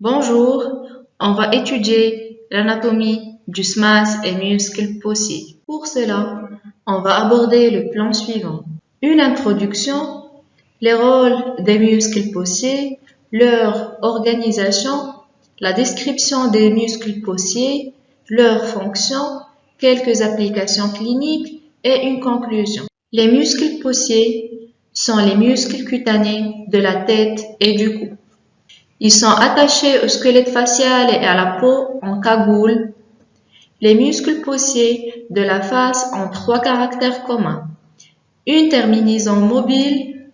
Bonjour, on va étudier l'anatomie du SMAS et muscles possiers. Pour cela, on va aborder le plan suivant. Une introduction, les rôles des muscles possiers, leur organisation, la description des muscles possiers, leurs fonctions, quelques applications cliniques et une conclusion. Les muscles possiers sont les muscles cutanés de la tête et du cou. Ils sont attachés au squelette facial et à la peau en cagoule. Les muscles possiers de la face ont trois caractères communs. Une terminaison mobile,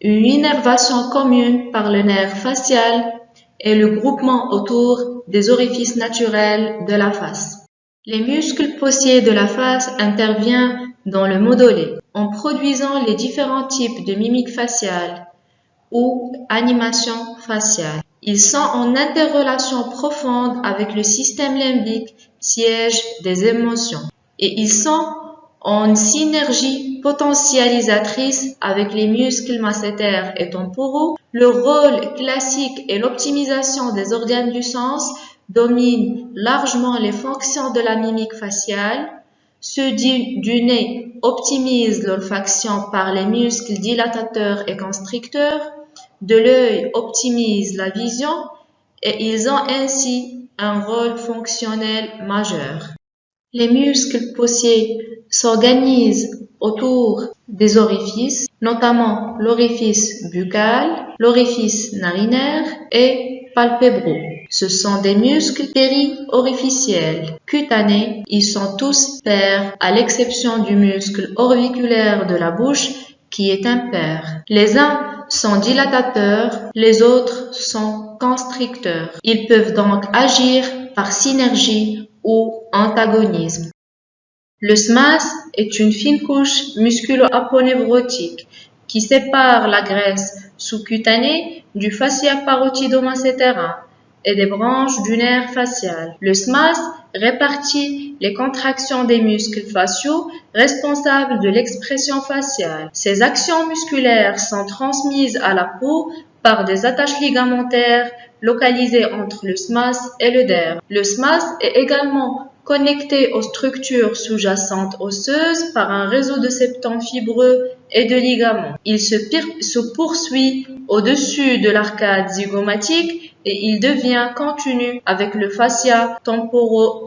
une innervation commune par le nerf facial et le groupement autour des orifices naturels de la face. Les muscles possiers de la face interviennent dans le modelé en produisant les différents types de mimiques faciales ou animation faciale. Ils sont en interrelation profonde avec le système limbique, siège des émotions, et ils sont en synergie potentialisatrice avec les muscles massétaires et temporaux. Le rôle classique et l'optimisation des organes du sens dominent largement les fonctions de la mimique faciale. Ceux du nez optimisent l'olfaction par les muscles dilatateurs et constricteurs de l'œil optimise la vision et ils ont ainsi un rôle fonctionnel majeur. Les muscles possiers s'organisent autour des orifices, notamment l'orifice buccal, l'orifice narinaire et palpébraux. Ce sont des muscles périorificiels, cutanés. Ils sont tous pairs à l'exception du muscle orbiculaire de la bouche qui est impair. Les uns sont dilatateurs, les autres sont constricteurs. Ils peuvent donc agir par synergie ou antagonisme. Le SMAS est une fine couche musculo-aponeurotique qui sépare la graisse sous-cutanée du fascia parotido-masséterin et des branches du nerf facial. Le SMAS répartit les contractions des muscles faciaux responsables de l'expression faciale. Ces actions musculaires sont transmises à la peau par des attaches ligamentaires localisées entre le SMAS et le derme. Le SMAS est également connecté aux structures sous-jacentes osseuses par un réseau de septons fibreux et de ligaments. Il se, poursuit au-dessus de l'arcade zygomatique et il devient continu avec le fascia temporo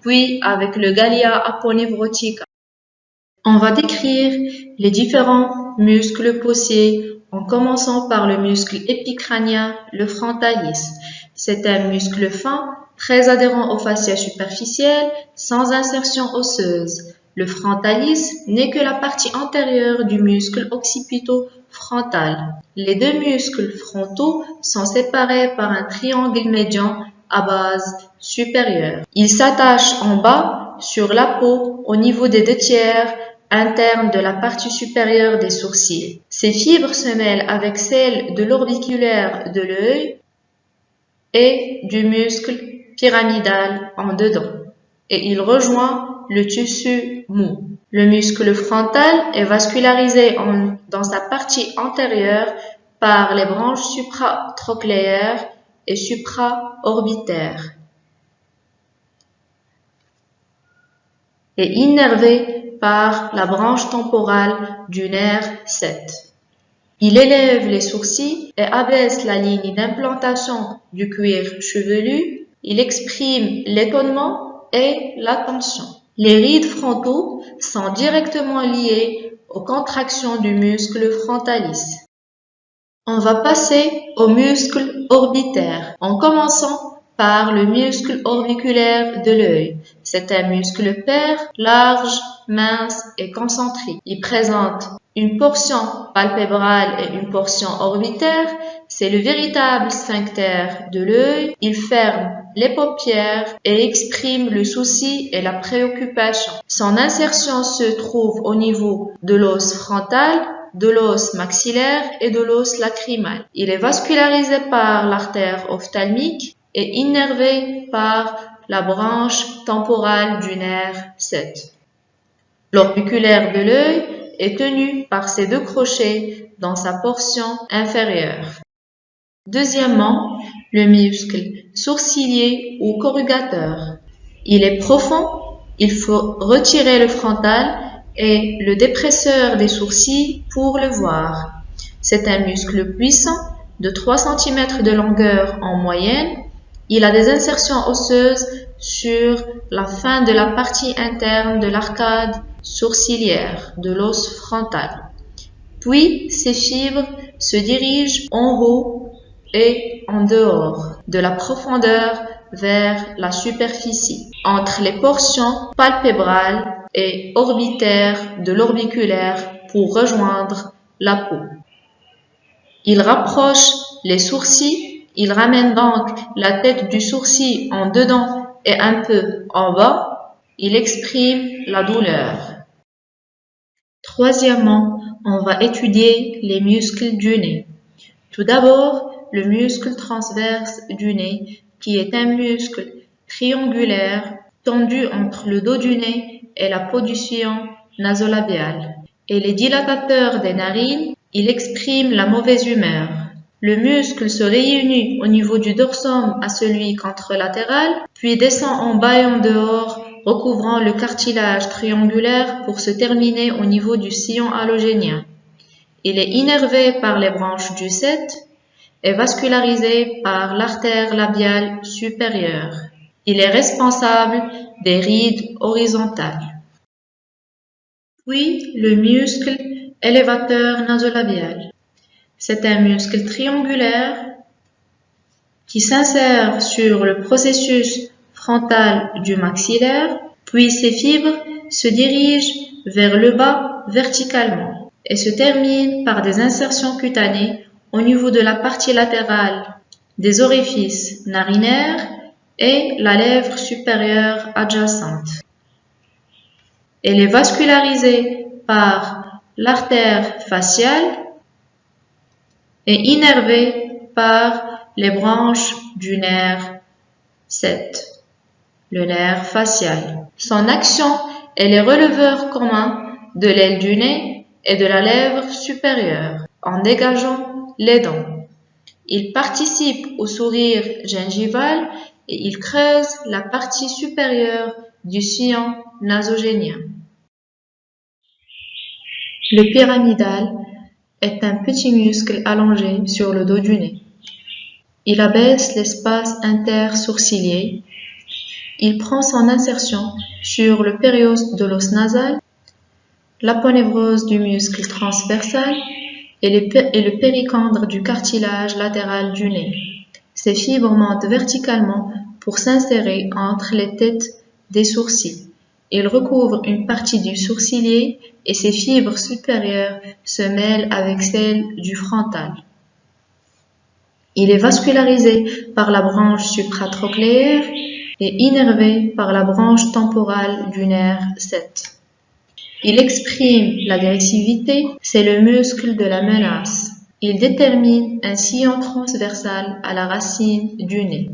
puis avec le gallia aponeurotica. On va décrire les différents muscles possiers en commençant par le muscle épicrânien, le frontalis. C'est un muscle fin, très adhérent au fascia superficiel, sans insertion osseuse. Le frontalis n'est que la partie antérieure du muscle occipito-frontal. Les deux muscles frontaux sont séparés par un triangle médian à base supérieure. Ils s'attachent en bas sur la peau au niveau des deux tiers internes de la partie supérieure des sourcils. Ces fibres se mêlent avec celles de l'orbiculaire de l'œil et du muscle pyramidal en dedans et il rejoint le tissu mou. Le muscle frontal est vascularisé dans sa partie antérieure par les branches supratrochléaires et supraorbitaires et innervé par la branche temporale du nerf 7. Il élève les sourcils et abaisse la ligne d'implantation du cuir chevelu. Il exprime l'étonnement et l'attention. Les rides frontaux sont directement liés aux contractions du muscle frontalis. On va passer au muscle orbitaire en commençant par le muscle orbiculaire de l'œil. C'est un muscle pair, large, mince et concentrique. Il présente une portion palpébrale et une portion orbitaire. C'est le véritable sphincter de l'œil. Il ferme les paupières et exprime le souci et la préoccupation. Son insertion se trouve au niveau de l'os frontal, de l'os maxillaire et de l'os lacrymal. Il est vascularisé par l'artère ophtalmique et innervé par la branche temporale du nerf 7. L'orbiculaire de l'œil est tenu par ses deux crochets dans sa portion inférieure. Deuxièmement, le muscle sourcilier ou corrugateur. Il est profond, il faut retirer le frontal et le dépresseur des sourcils pour le voir. C'est un muscle puissant de 3 cm de longueur en moyenne. Il a des insertions osseuses sur la fin de la partie interne de l'arcade sourcilière de l'os frontal. Puis ces fibres se dirigent en haut et en dehors de la profondeur vers la superficie, entre les portions palpébrales et orbitaires de l'orbiculaire pour rejoindre la peau. Il rapproche les sourcils, il ramène donc la tête du sourcil en dedans et un peu en bas, il exprime la douleur. Troisièmement, on va étudier les muscles du nez. Tout d'abord, le muscle transverse du nez, qui est un muscle triangulaire tendu entre le dos du nez et la peau du sillon nasolabial. Et les dilatateurs des narines, il exprime la mauvaise humeur. Le muscle se réunit au niveau du dorsum à celui contralatéral, puis descend en bas et en dehors, recouvrant le cartilage triangulaire pour se terminer au niveau du sillon allogénien. Il est innervé par les branches du 7 et vascularisé par l'artère labiale supérieure. Il est responsable des rides horizontales. Puis le muscle élévateur nasolabial. C'est un muscle triangulaire qui s'insère sur le processus frontal du maxillaire, puis ses fibres se dirigent vers le bas verticalement et se terminent par des insertions cutanées au niveau de la partie latérale des orifices narinaires et la lèvre supérieure adjacente. Elle est vascularisée par l'artère faciale et innervé par les branches du nerf 7, le nerf facial. Son action est le releveur commun de l'aile du nez et de la lèvre supérieure en dégageant les dents. Il participe au sourire gingival et il creuse la partie supérieure du sillon nasogénien. Le pyramidal est un petit muscle allongé sur le dos du nez. Il abaisse l'espace intersourcilier. Il prend son insertion sur le périos de l'os nasal, l'aponévrose du muscle transversal et, le péricandre du cartilage latéral du nez. Ces fibres montent verticalement pour s'insérer entre les têtes des sourcils. Il recouvre une partie du sourcilier et ses fibres supérieures se mêlent avec celles du frontal. Il est vascularisé par la branche supratrochléaire et innervé par la branche temporale du nerf 7. Il exprime l'agressivité, c'est le muscle de la menace. Il détermine un sillon transversal à la racine du nez.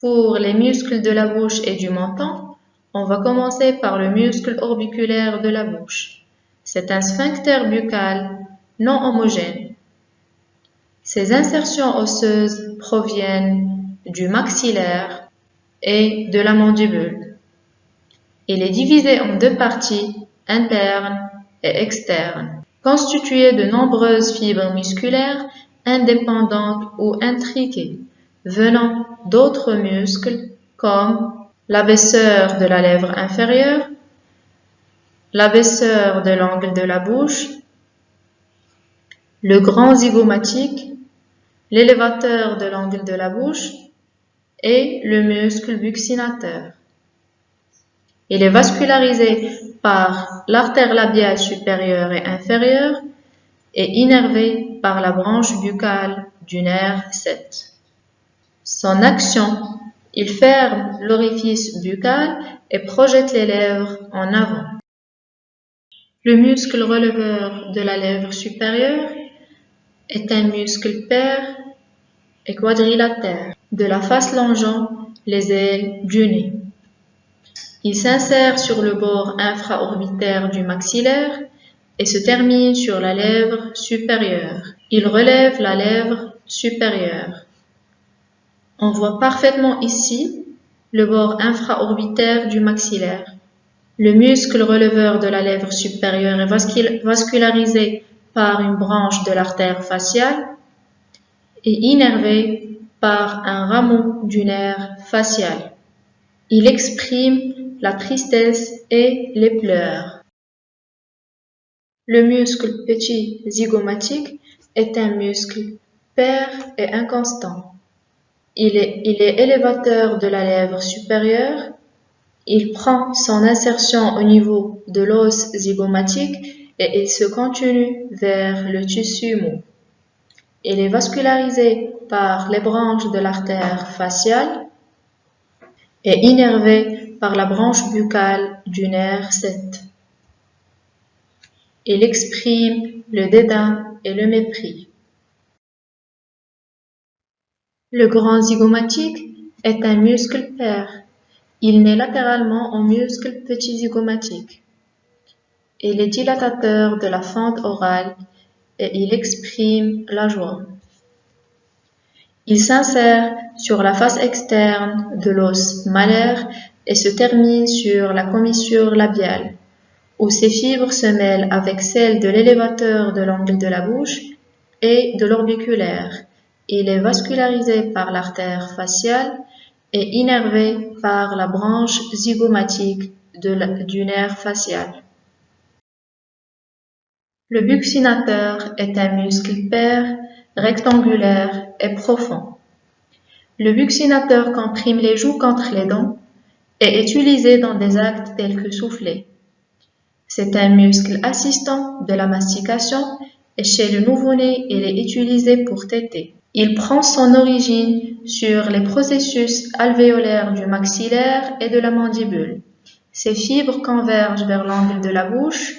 Pour les muscles de la bouche et du menton, on va commencer par le muscle orbiculaire de la bouche. C'est un sphincter buccal non homogène. Ces insertions osseuses proviennent du maxillaire et de la mandibule. Il est divisé en deux parties, internes et externes, constituées de nombreuses fibres musculaires indépendantes ou intriquées, venant d'autres muscles comme l'abaisseur de la lèvre inférieure, l'abaisseur de l'angle de la bouche, le grand zygomatique, l'élévateur de l'angle de la bouche et le muscle buccinateur. Il est vascularisé par l'artère labiale supérieure et inférieure et innervé par la branche buccale du nerf 7. Son action il ferme l'orifice buccal et projette les lèvres en avant. Le muscle releveur de la lèvre supérieure est un muscle pair et quadrilatère de la face longeant les ailes du nez. Il s'insère sur le bord infraorbitaire du maxillaire et se termine sur la lèvre supérieure. Il relève la lèvre supérieur. On voit parfaitement ici le bord infraorbitaire du maxillaire. Le muscle releveur de la lèvre supérieure est vascularisé par une branche de l'artère faciale et innervé par un rameau du nerf facial. Il exprime la tristesse et les pleurs. Le muscle petit zygomatique est un muscle pair et inconstant. Il est, élévateur de la lèvre supérieure. Il prend son insertion au niveau de l'os zygomatique et il se continue vers le tissu mou. Il est vascularisé par les branches de l'artère faciale et innervé par la branche buccale du nerf 7. Il exprime le dédain et le mépris. Le grand zygomatique est un muscle pair. Il naît latéralement au muscle petit zygomatique. Il est dilatateur de la fente orale et il exprime la joie. Il s'insère sur la face externe de l'os malaire et se termine sur la commissure labiale, où ses fibres se mêlent avec celles de l'élévateur de l'angle de la bouche et de l'orbiculaire il est vascularisé par l'artère faciale et innervé par la branche zygomatique du nerf facial. Le buccinateur est un muscle pair, rectangulaire et profond. Le buccinateur comprime les joues contre les dents est utilisé dans des actes tels que souffler. C'est un muscle assistant de la mastication et chez le nouveau-né, il est utilisé pour téter. Il prend son origine sur les processus alvéolaires du maxillaire et de la mandibule. Ces fibres convergent vers l'angle de la bouche.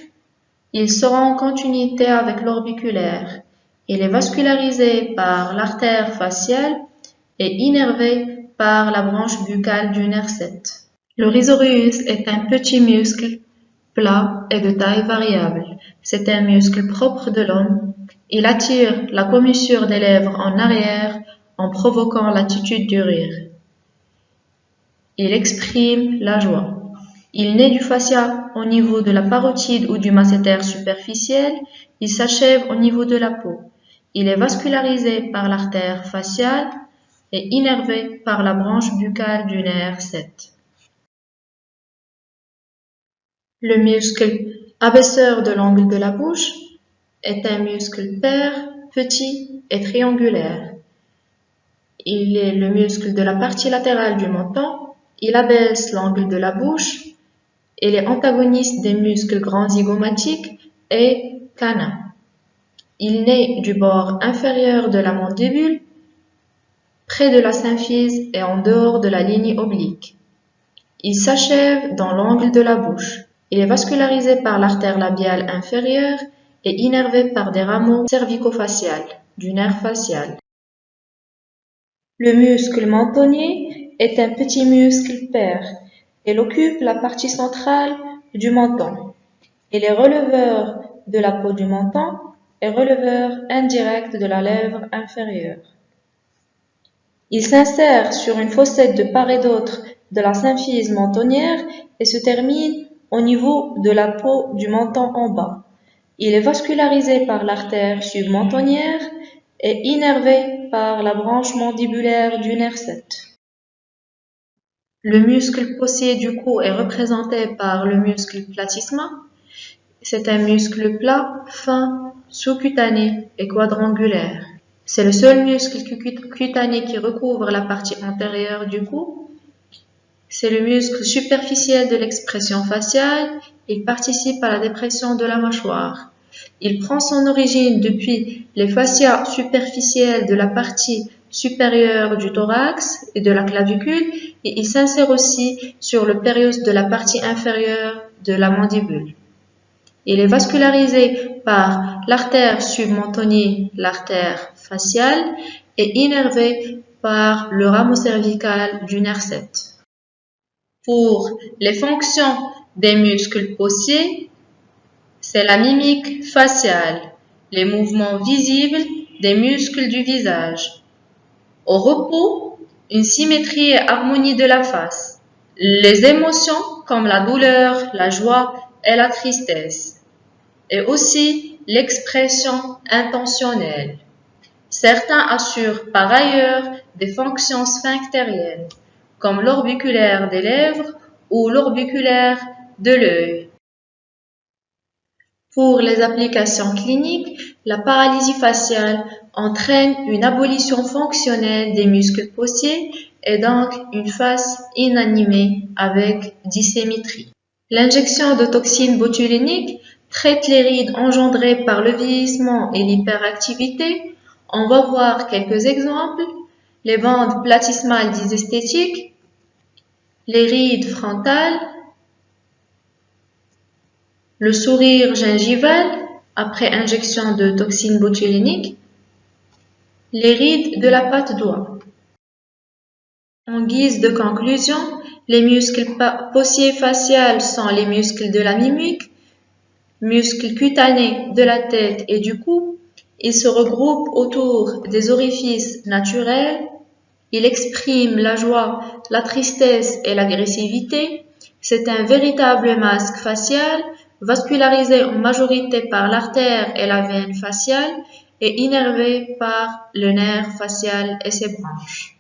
Ils seront en continuité avec l'orbiculaire. Il est vascularisé par l'artère faciale et innervé par la branche buccale du nerf 7. Le rhizoreus est un petit muscle plat et de taille variable. C'est un muscle propre de l'homme il attire la commissure des lèvres en arrière en provoquant l'attitude du rire. Il exprime la joie. Il naît du fascia au niveau de la parotide ou du masséter superficiel. Il s'achève au niveau de la peau. Il est vascularisé par l'artère faciale et innervé par la branche buccale du nerf 7. Le muscle abaisseur de l'angle de la bouche est un muscle pair, petit et triangulaire. Il est le muscle de la partie latérale du menton. Il abaisse l'angle de la bouche. Il est antagoniste des muscles grands zygomatiques et canins. Il naît du bord inférieur de la mandibule, près de la symphyse et en dehors de la ligne oblique. Il s'achève dans l'angle de la bouche. Il est vascularisé par l'artère labiale inférieure est innervé par des rameaux cervico-faciales du nerf facial. Le muscle mentonnier est un petit muscle pair. Il occupe la partie centrale du menton. Il est releveur de la peau du menton et releveur indirect de la lèvre inférieure. Il s'insère sur une fossette de part et d'autre de la symphyse mentonnière et se termine au niveau de la peau du menton en bas. Il est vascularisé par l'artère submentonnière et innervé par la branche mandibulaire du nerf 7. Le muscle possier du cou est représenté par le muscle platysma. C'est un muscle plat, fin, sous-cutané et quadrangulaire. C'est le seul muscle cutané qui recouvre la partie antérieure du cou. C'est le muscle superficiel de l'expression faciale il participe à la dépression de la mâchoire. Il prend son origine depuis les fascias superficiels de la partie supérieure du thorax et de la clavicule et il s'insère aussi sur le périos de la partie inférieure de la mandibule. Il est vascularisé par l'artère submentonnier, l'artère faciale et innervé par le rameau cervical du nerf 7. Pour les fonctions des muscles possiers, c'est la mimique faciale, les mouvements visibles des muscles du visage. Au repos, une symétrie et harmonie de la face. Les émotions comme la douleur, la joie et la tristesse. Et aussi l'expression intentionnelle. Certains assurent par ailleurs des fonctions sphinctériennes, comme l'orbiculaire des lèvres ou l'orbiculaire de l'œil. Pour les applications cliniques, la paralysie faciale entraîne une abolition fonctionnelle des muscles possiers et donc une face inanimée avec dissémétrie. L'injection de toxines botuliniques traite les rides engendrées par le vieillissement et l'hyperactivité. On va voir quelques exemples. Les bandes platysmales dysesthétiques, les rides frontales, le sourire gingival après injection de toxine botulinique, les rides de la patte d'oie. En guise de conclusion, les muscles possiers faciales sont les muscles de la mimique, muscles cutanés de la tête et du cou. Ils se regroupent autour des orifices naturels ils expriment la joie, la tristesse et l'agressivité. C'est un véritable masque facial vascularisé en majorité par l'artère et la veine faciale et innervé par le nerf facial et ses branches.